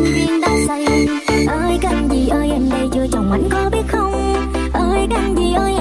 nên viên đá xây ơi, canh gì ơi, em đây chưa chồng anh có biết không? Ơi, canh gì ơi